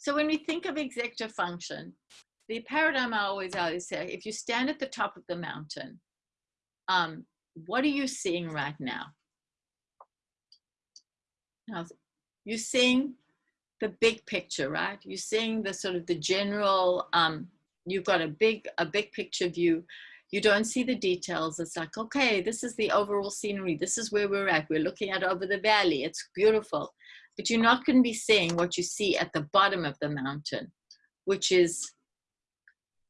So when we think of executive function, the paradigm I always always say, if you stand at the top of the mountain, um, what are you seeing right now? now? You're seeing the big picture, right? You're seeing the sort of the general, um, you've got a big, a big picture view. You don't see the details. It's like, okay, this is the overall scenery. This is where we're at. We're looking at over the valley. It's beautiful. But you're not going to be seeing what you see at the bottom of the mountain, which is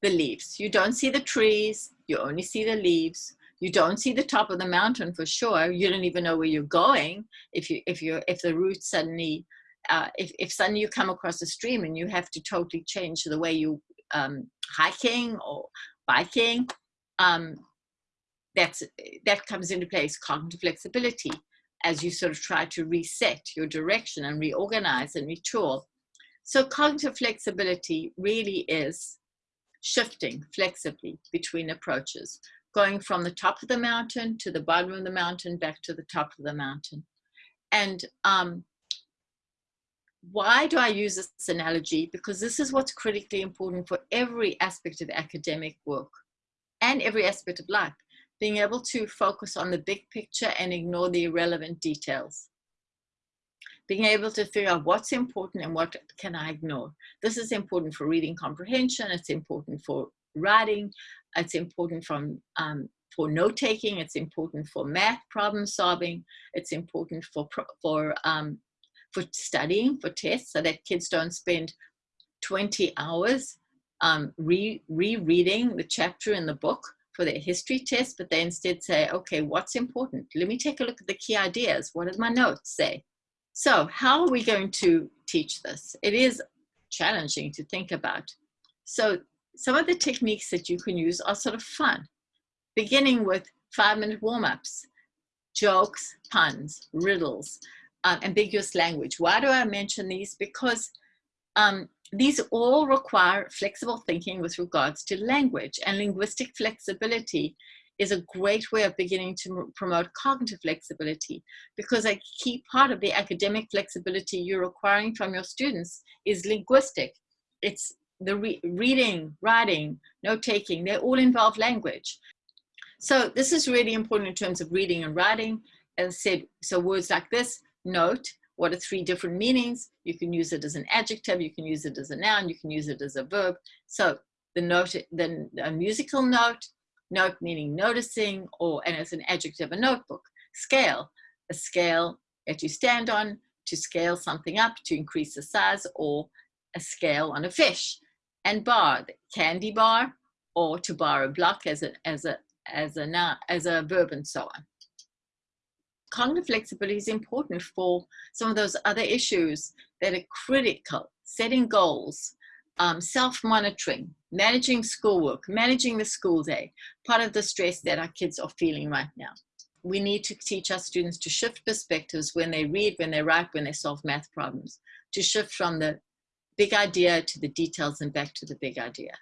the leaves. You don't see the trees. You only see the leaves. You don't see the top of the mountain for sure. You don't even know where you're going if you if you if the route suddenly uh, if, if suddenly you come across a stream and you have to totally change the way you um, hiking or biking, um, that's, that comes into place, cognitive flexibility, as you sort of try to reset your direction and reorganize and retool. So cognitive flexibility really is shifting flexibly between approaches, going from the top of the mountain to the bottom of the mountain, back to the top of the mountain. And um, why do I use this analogy? Because this is what's critically important for every aspect of academic work and every aspect of life. Being able to focus on the big picture and ignore the irrelevant details. Being able to figure out what's important and what can I ignore. This is important for reading comprehension. It's important for writing. It's important from um, for note taking. It's important for math problem solving. It's important for for um, for studying for tests so that kids don't spend 20 hours um, re rereading the chapter in the book for their history test, but they instead say, okay, what's important? Let me take a look at the key ideas. What does my notes say? So how are we going to teach this? It is challenging to think about. So some of the techniques that you can use are sort of fun, beginning with five minute warm-ups, jokes, puns, riddles, uh, ambiguous language. Why do I mention these? Because um, these all require flexible thinking with regards to language and linguistic flexibility is a great way of beginning to promote cognitive flexibility because a key part of the academic flexibility you're requiring from your students is linguistic. It's the re reading, writing, note-taking, they all involve language. So this is really important in terms of reading and writing. As I said, so words like this, note, what are three different meanings? You can use it as an adjective, you can use it as a noun, you can use it as a verb. So the note, then a musical note, note meaning noticing, or and as an adjective, a notebook. Scale, a scale that you stand on to scale something up to increase the size, or a scale on a fish. And bar, the candy bar, or to bar a block as a as a as a as a verb, and so on cognitive flexibility is important for some of those other issues that are critical, setting goals, um, self-monitoring, managing schoolwork, managing the school day, part of the stress that our kids are feeling right now. We need to teach our students to shift perspectives when they read, when they write, when they solve math problems, to shift from the big idea to the details and back to the big idea.